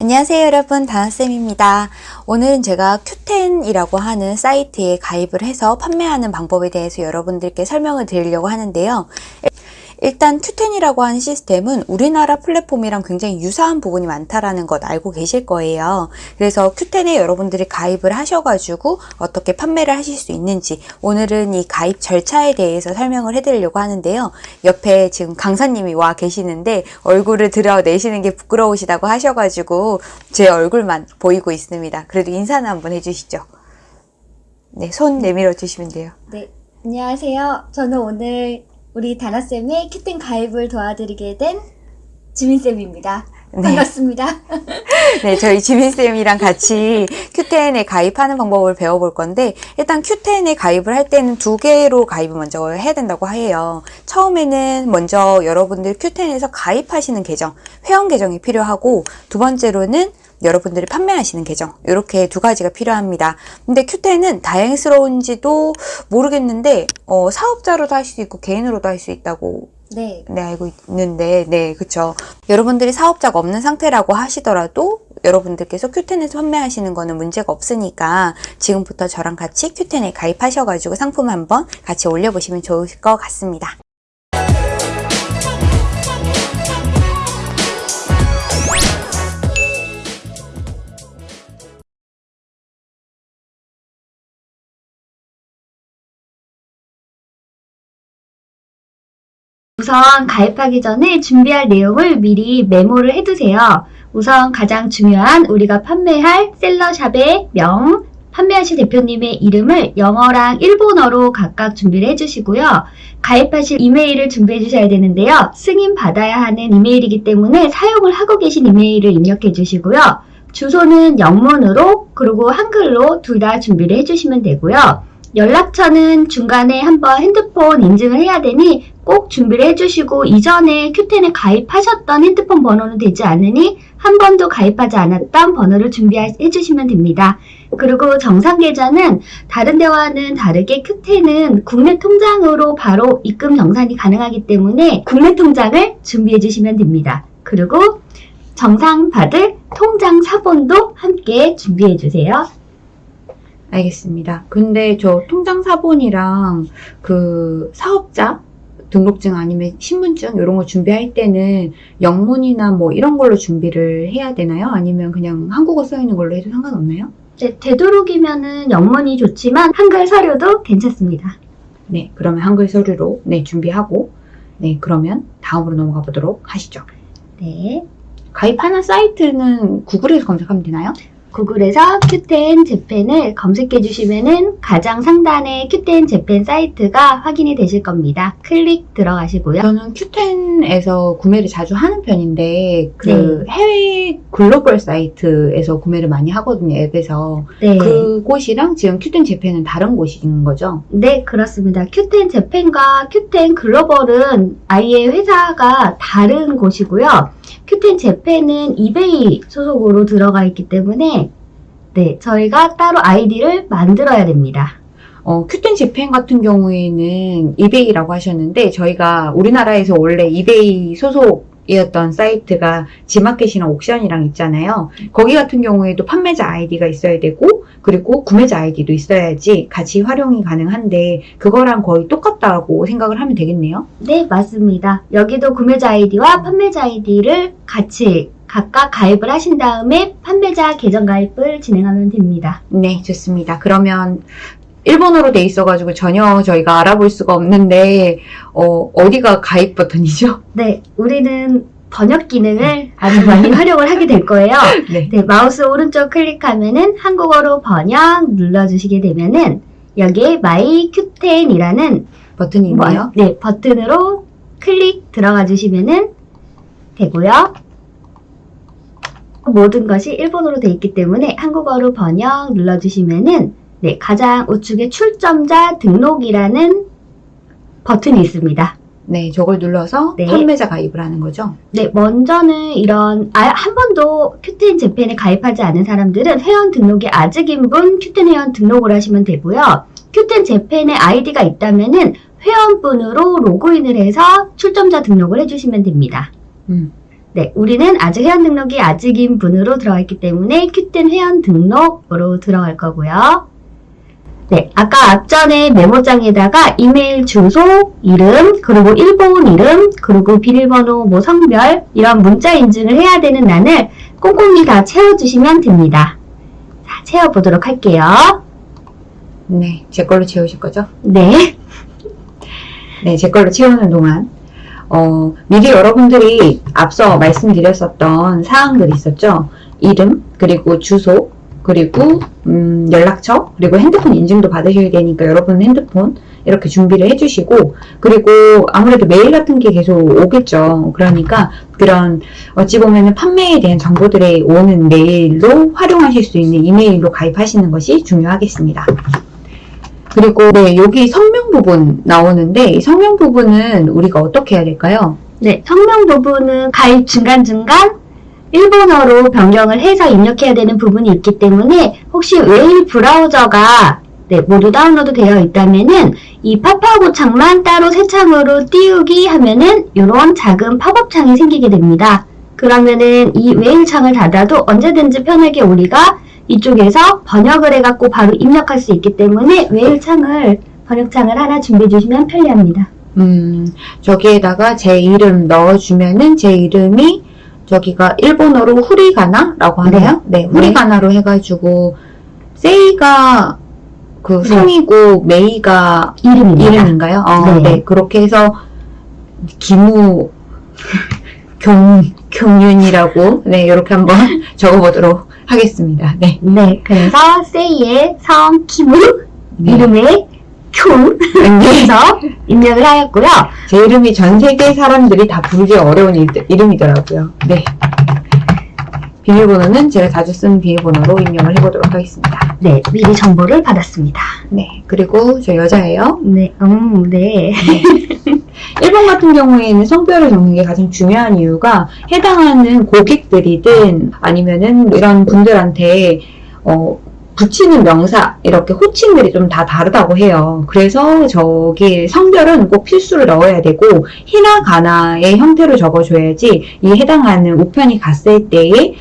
안녕하세요 여러분. 다나쌤입니다. 오늘은 제가 큐텐이라고 하는 사이트에 가입을 해서 판매하는 방법에 대해서 여러분들께 설명을 드리려고 하는데요 일단 큐텐이라고 하는 시스템은 우리나라 플랫폼이랑 굉장히 유사한 부분이 많다라는 것 알고 계실 거예요. 그래서 큐텐에 여러분들이 가입을 하셔가지고 어떻게 판매를 하실 수 있는지 오늘은 이 가입 절차에 대해서 설명을 해드리려고 하는데요. 옆에 지금 강사님이 와 계시는데 얼굴을 드러내시는 게 부끄러우시다고 하셔가지고 제 얼굴만 보이고 있습니다. 그래도 인사는 한번 해주시죠. 네, 손 내밀어 주시면 돼요. 네, 안녕하세요. 저는 오늘 우리 다나쌤의 큐텐 가입을 도와드리게 된 지민쌤입니다. 네. 반갑습니다. 네, 저희 지민쌤이랑 같이 큐텐에 가입하는 방법을 배워볼 건데, 일단 큐텐에 가입을 할 때는 두 개로 가입을 먼저 해야 된다고 해요. 처음에는 먼저 여러분들 큐텐에서 가입하시는 계정, 회원 계정이 필요하고, 두 번째로는 여러분들이 판매하시는 계정 이렇게 두 가지가 필요합니다. 근데 큐텐은 다행스러운지도 모르겠는데 어, 사업자로도 할 수 있고 개인으로도 할 수 있다고 네, 네, 알고 있는데, 네, 그쵸. 여러분들이 사업자가 없는 상태라고 하시더라도 여러분들께서 큐텐에서 판매하시는 거는 문제가 없으니까 지금부터 저랑 같이 큐텐에 가입하셔가지고 상품 한번 같이 올려보시면 좋을 것 같습니다. 우선 가입하기 전에 준비할 내용을 미리 메모를 해두세요. 우선 가장 중요한 우리가 판매할 셀러샵의 명, 판매하실 대표님의 이름을 영어랑 일본어로 각각 준비를 해주시고요. 가입하실 이메일을 준비해 주셔야 되는데요. 승인 받아야 하는 이메일이기 때문에 사용을 하고 계신 이메일을 입력해 주시고요. 주소는 영문으로 그리고 한글로 둘 다 준비를 해주시면 되고요. 연락처는 중간에 한번 핸드폰 인증을 해야 되니 꼭 준비를 해주시고 이전에 큐텐에 가입하셨던 핸드폰 번호는 되지 않으니 한 번도 가입하지 않았던 번호를 준비해 주시면 됩니다. 그리고 정상 계좌는 다른 데와는 다르게 큐텐은 국내 통장으로 바로 입금 정산이 가능하기 때문에 국내 통장을 준비해 주시면 됩니다. 그리고 정상 받을 통장 사본도 함께 준비해 주세요. 알겠습니다. 근데 저 통장 사본이랑 그 사업자 등록증 아니면 신분증 이런 거 준비할 때는 영문이나 뭐 이런 걸로 준비를 해야 되나요? 아니면 그냥 한국어 써 있는 걸로 해도 상관없나요? 네, 되도록이면은 영문이 좋지만 한글 서류도 괜찮습니다. 네, 그러면 한글 서류로 네 준비하고 네 그러면 다음으로 넘어가 보도록 하시죠. 네. 가입하는 사이트는 구글에서 검색하면 되나요? 구글에서 큐텐 재팬을 검색해 주시면은 가장 상단에 큐텐 재팬 사이트가 확인이 되실 겁니다. 클릭 들어가시고요. 저는 큐텐에서 구매를 자주 하는 편인데 그 해외 글로벌 사이트에서 구매를 많이 하거든요 앱에서 네. 그곳이랑 지금 큐텐 재팬은 다른 곳인 거죠? 네, 그렇습니다. 큐텐 재팬과 큐텐 글로벌은 아예 회사가 다른 곳이고요. 큐텐 재팬은 이베이 소속으로 들어가 있기 때문에 네, 저희가 따로 아이디를 만들어야 됩니다. 어, 큐텐 재팬 같은 경우에는 이베이라고 하셨는데 저희가 우리나라에서 원래 이베이 소속 이었던 사이트가 지마켓이랑 옥션이랑 있잖아요. 거기 같은 경우에도 판매자 아이디가 있어야 되고 그리고 구매자 아이디도 있어야지 같이 활용이 가능한데 그거랑 거의 똑같다고 생각을 하면 되겠네요. 네, 맞습니다. 여기도 구매자 아이디와 판매자 아이디를 같이 각각 가입을 하신 다음에 판매자 계정 가입을 진행하면 됩니다. 네, 좋습니다. 그러면 일본어로 돼 있어가지고 전혀 저희가 알아볼 수가 없는데 어, 어디가 가입 버튼이죠? 네, 우리는 번역 기능을 아주 많이 활용을 하게 될 거예요. 네. 네, 마우스 오른쪽 클릭하면은 한국어로 번역 눌러주시게 되면은 여기에 마이 큐텐이라는 버튼이 있나요? 네, 버튼으로 클릭 들어가 주시면은 되고요. 모든 것이 일본어로 돼 있기 때문에 한국어로 번역 눌러주시면은 네, 가장 우측에 출점자 등록이라는 버튼이 있습니다. 네, 저걸 눌러서 네. 판매자 가입을 하는 거죠. 네, 먼저는 이런 아, 한 번도 큐텐 재팬에 가입하지 않은 사람들은 회원 등록이 아직인 분 큐텐 회원 등록을 하시면 되고요. 큐텐 재팬에 아이디가 있다면은 회원분으로 로그인을 해서 출점자 등록을 해주시면 됩니다. 음. 네, 우리는 아직 회원 등록이 아직인 분으로 들어가 있기 때문에 큐텐 회원 등록으로 들어갈 거고요. 네, 아까 앞전에 메모장에다가 이메일 주소, 이름, 그리고 일본 이름, 그리고 비밀번호, 뭐 성별 이런 문자 인증을 해야 되는欄을 꼼꼼히 다 채워주시면 됩니다. 자, 채워보도록 할게요. 네, 제 걸로 채우실 거죠? 네, 네, 제 걸로 채우는 동안 어, 미리 여러분들이 앞서 말씀드렸었던 사항들이 있었죠. 이름, 그리고 주소, 그리고 음, 연락처, 그리고 핸드폰 인증도 받으셔야 되니까 여러분 핸드폰 이렇게 준비를 해주시고 그리고 아무래도 메일 같은 게 계속 오겠죠. 그러니까 그런 어찌 보면은 판매에 대한 정보들이 오는 메일로 활용하실 수 있는 이메일로 가입하시는 것이 중요하겠습니다. 그리고 네, 여기 성명 부분 나오는데 이 성명 부분은 우리가 어떻게 해야 될까요? 네, 성명 부분은 가입 중간중간 일본어로 변경을 해서 입력해야 되는 부분이 있기 때문에 혹시 웨일 브라우저가 네, 모두 다운로드 되어 있다면은 이 팝업 창만 따로 새 창으로 띄우기 하면은 이런 작은 팝업 창이 생기게 됩니다. 그러면은 이 웨일 창을 닫아도 언제든지 편하게 우리가 이쪽에서 번역을 해갖고 바로 입력할 수 있기 때문에 웨일 창을 번역창을 하나 준비해 주시면 편리합니다. 음, 저기에다가 제 이름 넣어주면은 제 이름이 저기가 일본어로 후리가나 라고 하네요. 네, 후리가나로 해가지고 세이가 그 네. 성이고 메이가 이름입니다. 이름인가요? 어, 네. 네. 그렇게 해서 기무 경 경윤이라고 네 이렇게 한번 적어보도록 하겠습니다. 네. 네, 그래서 세이의 성 키무 네. 이름의 쿄 네. 해서 입력을 하였고요. 제 이름이 전 세계 사람들이 다 부르기 어려운 일, 이름이더라고요. 네. 비밀번호는 제가 자주 쓰는 비밀번호로 입력을 해보도록 하겠습니다. 네, 미리 정보를 받았습니다. 네. 그리고 저 여자예요. 네, 음, 네. 일본 같은 경우에는 성별을 적는 게 가장 중요한 이유가 해당하는 고객들이든 아니면은 이런 분들한테 어, 붙이는 명사 이렇게 호칭들이 좀 다 다르다고 해요. 그래서 저기 성별은 꼭 필수로 넣어야 되고 히라가나의 형태로 적어줘야지 이 해당하는 우편이 갔을 때에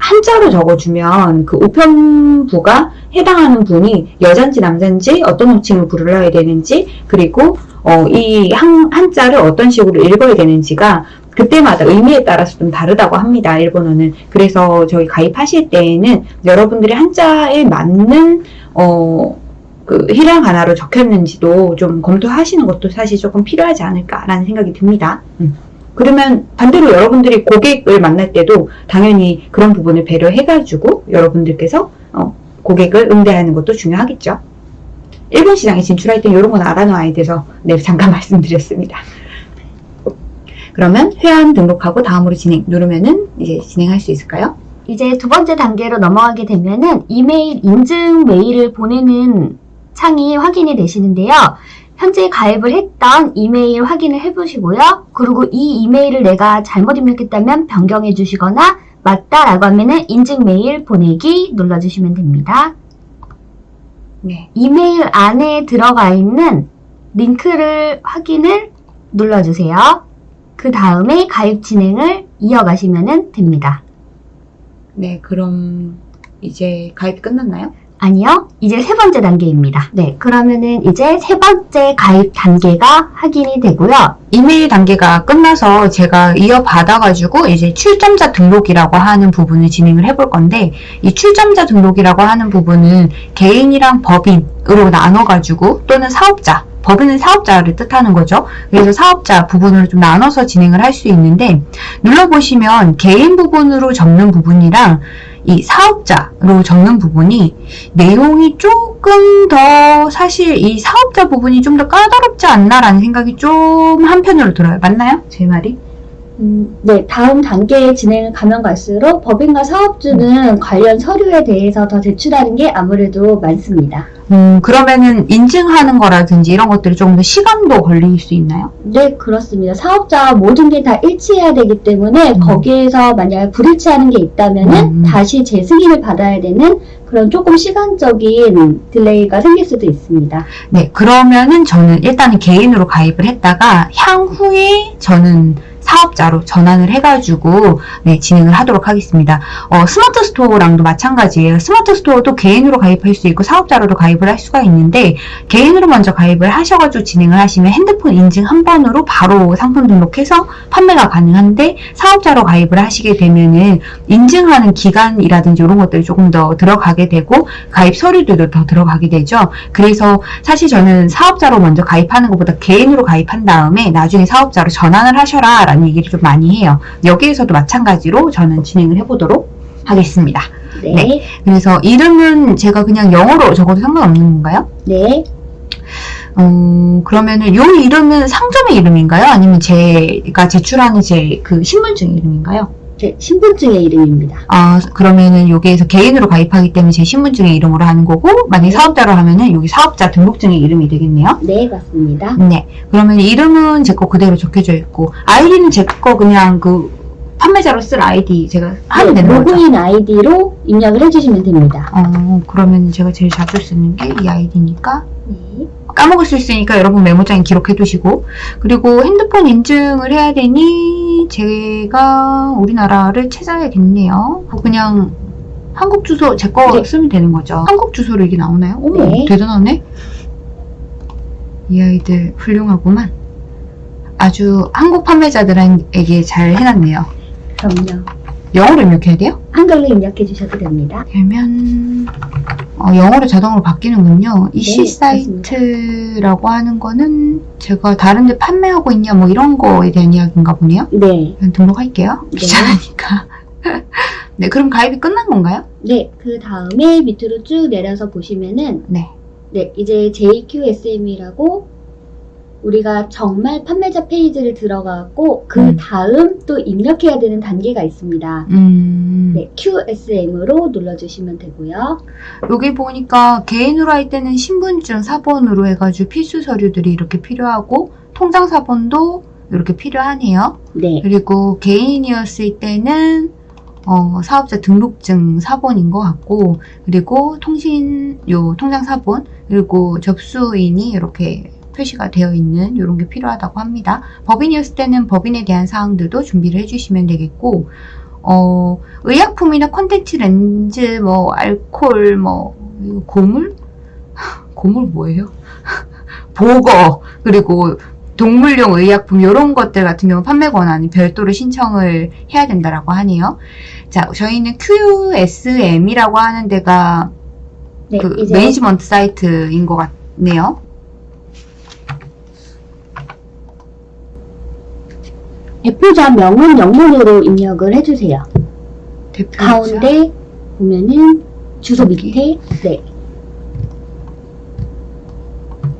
한자로 적어주면 그 우편부가 해당하는 분이 여잔지 남잔지 어떤 호칭을 불러야 되는지 그리고 어, 이 한, 한자를 어떤 식으로 읽어야 되는지가 그때마다 의미에 따라서 좀 다르다고 합니다. 일본어는. 그래서 저희 가입하실 때에는 여러분들이 한자에 맞는 어, 그 히라가나로 적혔는지도 좀 검토하시는 것도 사실 조금 필요하지 않을까라는 생각이 듭니다. 음. 그러면 반대로 여러분들이 고객을 만날 때도 당연히 그런 부분을 배려해가지고 여러분들께서 어, 고객을 응대하는 것도 중요하겠죠. 일본 시장에 진출할 때 이런 건 알아놔야 돼서 네 잠깐 말씀드렸습니다. 그러면 회원 등록하고 다음으로 진행 누르면은 이제 진행할 수 있을까요? 이제 두 번째 단계로 넘어가게 되면은 이메일 인증 메일을 보내는 창이 확인이 되시는데요. 현재 가입을 했던 이메일 확인을 해보시고요. 그리고 이 이메일을 내가 잘못 입력했다면 변경해 주시거나 맞다라고 하면은 인증 메일 보내기 눌러주시면 됩니다. 네. 이메일 안에 들어가 있는 링크를 확인을 눌러주세요. 그 다음에 가입 진행을 이어가시면 됩니다. 네, 그럼 이제 가입이 끝났나요? 아니요. 이제 세 번째 단계입니다. 네. 그러면은 이제 세 번째 가입 단계가 확인이 되고요. 이메일 단계가 끝나서 제가 이어받아가지고 이제 출점자 등록이라고 하는 부분을 진행을 해볼 건데 이 출점자 등록이라고 하는 부분은 개인이랑 법인으로 나눠가지고 또는 사업자 법인은 사업자를 뜻하는 거죠. 그래서 사업자 부분으로 좀 나눠서 진행을 할 수 있는데 눌러보시면 개인 부분으로 적는 부분이랑 이 사업자로 적는 부분이 내용이 조금 더 사실 이 사업자 부분이 좀 더 까다롭지 않나라는 생각이 좀 한편으로 들어요. 맞나요? 제 말이? 음, 네. 다음 단계에 진행을 가면 갈수록 법인과 사업주는 관련 서류에 대해서 더 제출하는 게 아무래도 많습니다. 음, 그러면은 인증하는 거라든지 이런 것들이 조금 더 시간도 걸릴 수 있나요? 네, 그렇습니다. 사업자 모든 게 다 일치해야 되기 때문에 음. 거기에서 만약 불일치하는 게 있다면은 음. 다시 재승인을 받아야 되는 그런 조금 시간적인 딜레이가 생길 수도 있습니다. 네, 그러면은 저는 일단은 개인으로 가입을 했다가 향후에 저는 사업자로 전환을 해가지고 네, 진행을 하도록 하겠습니다. 어, 스마트 스토어랑도 마찬가지예요. 스마트 스토어도 개인으로 가입할 수 있고 사업자로도 가입을 할 수가 있는데 개인으로 먼저 가입을 하셔가지고 진행을 하시면 핸드폰 인증 한 번으로 바로 상품 등록해서 판매가 가능한데 사업자로 가입을 하시게 되면은 인증하는 기간이라든지 이런 것들이 조금 더 들어가게 되고 가입 서류들도 더 들어가게 되죠. 그래서 사실 저는 사업자로 먼저 가입하는 것보다 개인으로 가입한 다음에 나중에 사업자로 전환을 하셔라 라는 얘기를 좀 많이 해요. 여기에서도 마찬가지로 저는 진행을 해보도록 하겠습니다. 네. 네. 그래서 이름은 제가 그냥 영어로 적어도 상관없는 건가요? 네. 음, 그러면은 요 이름은 상점의 이름인가요? 아니면 제가 제출하는 제 그 신분증 이름인가요? 제 신분증의 이름입니다. 아, 그러면은 여기에서 개인으로 가입하기 때문에 제 신분증의 이름으로 하는 거고, 만약에 네. 사업자로 하면은 여기 사업자 등록증의 이름이 되겠네요. 네, 맞습니다. 네. 그러면 이름은 제 거 그대로 적혀져 있고, 아이디는 제 거 그냥 그 판매자로 쓸 아이디 제가 하면 네, 되는 거죠? 로그인 아이디로 입력을 해주시면 됩니다. 어, 그러면 제가 제일 자주 쓰는 게 이 아이디니까, 네. 까먹을 수 있으니까 여러분 메모장에 기록해 두시고 그리고 핸드폰 인증을 해야 되니 제가 우리나라를 찾아야겠네요 그냥 한국 주소 제거 네. 쓰면 되는 거죠 한국 주소로 이게 나오나요? 어머 네. 대단하네 이 아이들 훌륭하구만 아주 한국 판매자들에게 잘 해놨네요 그럼요. 영어로 입력해야 돼요? 한글로 입력해 주셔도 됩니다. 되면 어, 영어로 자동으로 바뀌는군요. 이씨 네. 사이트라고 하는 거는 제가 다른 데 판매하고 있냐 뭐 이런 거에 대한 이야기인가 보네요. 네. 등록할게요. 네. 귀찮으니까. 네, 그럼 가입이 끝난 건가요? 네. 그 다음에 밑으로 쭉 내려서 보시면은, 네. 네. 이제 JQSM이라고 우리가 정말 판매자 페이지를 들어가고, 그 음. 다음 또 입력해야 되는 단계가 있습니다. 음, 네. QSM으로 눌러주시면 되고요. 여기 보니까 개인으로 할 때는 신분증 사본으로 해가지고 필수 서류들이 이렇게 필요하고 통장 사본도 이렇게 필요하네요. 네. 그리고 개인이었을 때는 어, 사업자 등록증 사본인 것 같고 그리고 통신 요 통장 사본 그리고 접수인이 이렇게 표시가 되어 있는 이런 게 필요하다고 합니다. 법인이었을 때는 법인에 대한 사항들도 준비를 해주시면 되겠고 어, 의약품이나 콘텐츠 렌즈 뭐 알콜 뭐 고물 고물 뭐예요? 보거 그리고 동물용 의약품 이런 것들 같은 경우 판매 권한이 별도로 신청을 해야 된다라고 하네요. 자, 저희는 QSM이라고 하는 데가 네. 그 매니지먼트 사이트인 것 같네요. 대표자 명은 영문으로 입력을 해주세요. 대표자 가운데 보면은 주소. 밑에 네,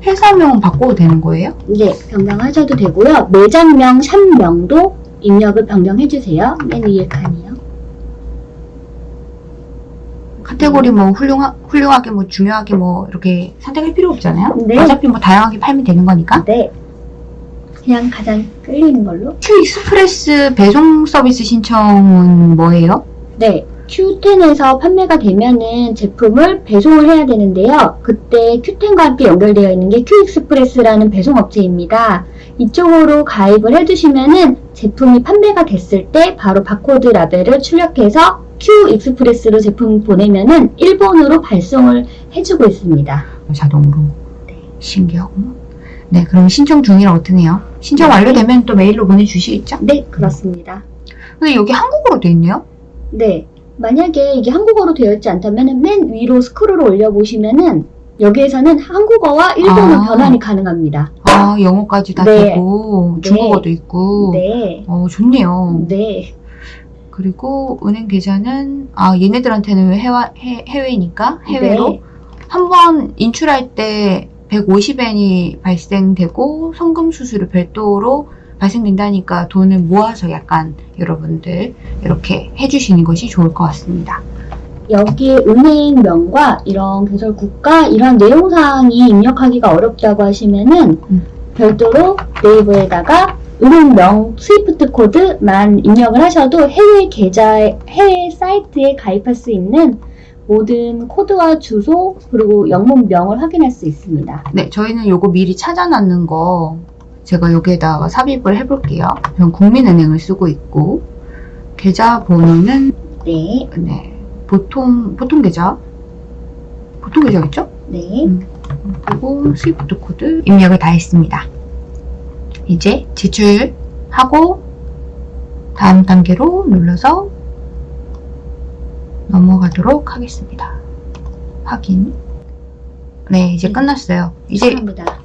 회사명은 바꿔도 되는 거예요? 네 변경하셔도 되고요. 매장명, 샵명도 입력을 변경해주세요. 맨 위에 칸이요. 카테고리 뭐 훌륭하, 훌륭하게 뭐 중요하게 뭐 이렇게 선택할 필요 없잖아요. 네. 어차피 뭐 다양하게 팔면 되는 거니까. 네, 그냥 가장 끌리는 걸로. Q 익스프레스 배송 서비스 신청은 뭐예요? 네, Q10에서 판매가 되면은 제품을 배송을 해야 되는데요. 그때 Q10과 함께 연결되어 있는 게 Q익스프레스라는 배송업체입니다. 이쪽으로 가입을 해주시면은 제품이 판매가 됐을 때 바로 바코드 라벨을 출력해서 Q익스프레스로 제품 보내면은 일본으로 발송을 해주고 있습니다. 자동으로. 네. 신기하구나. 네, 그럼 신청 중이라고 뜨네요. 신청 네. 완료되면 또 메일로 보내주시겠죠? 네, 그렇습니다. 근데 여기 한국어로 돼 있네요? 네. 만약에 이게 한국어로 되어 있지 않다면 맨 위로 스크롤을 올려보시면은 여기에서는 한국어와 일본어 아. 변환이 가능합니다. 아, 영어까지 다 네. 되고, 네. 중국어도 있고. 네. 어, 좋네요. 네. 그리고 은행 계좌는, 아, 얘네들한테는 해와, 해, 해외니까, 해외로. 네. 한번 인출할 때 150엔이 발생되고, 송금 수수료 별도로 발생된다니까 돈을 모아서 약간 여러분들 이렇게 해주시는 것이 좋을 것 같습니다. 여기에 은행명과 이런 계절 국가 이런 내용사항이 입력하기가 어렵다고 하시면은 음. 별도로 네이버에다가 은행명 스위프트 코드만 입력을 하셔도 해외 계좌 해외 사이트에 가입할 수 있는 모든 코드와 주소 그리고 영문명을 확인할 수 있습니다. 네, 저희는 요거 미리 찾아놨는 거 제가 여기에다가 삽입을 해볼게요. 전 국민은행을 쓰고 있고 계좌번호는 네, 네 보통 보통 계좌 보통 계좌겠죠? 네. 그리고 SWIFT 코드 입력을 다 했습니다. 이제 제출하고 다음 단계로 눌러서 넘어가도록 하겠습니다. 확인. 네, 이제 네. 끝났어요. 이제 축하합니다.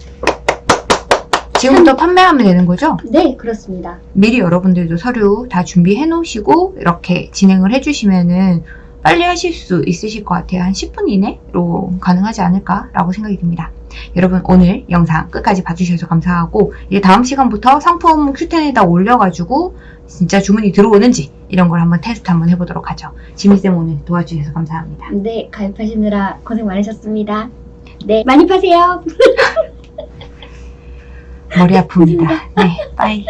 지금부터 판매하면 되는 거죠? 네, 그렇습니다. 미리 여러분들도 서류 다 준비해 놓으시고 이렇게 진행을 해주시면은 빨리 하실 수 있으실 것 같아요. 한 10분 이내로 가능하지 않을까라고 생각이 듭니다. 여러분 오늘 영상 끝까지 봐주셔서 감사하고 이제 다음 시간부터 상품 큐텐에다 올려가지고 진짜 주문이 들어오는지 이런 걸 한번 테스트 한번 해보도록 하죠. 지미쌤 오늘 도와주셔서 감사합니다. 네, 가입하시느라 고생 많으셨습니다. 네, 많이 파세요. 머리 아픕니다. 네, 빠이.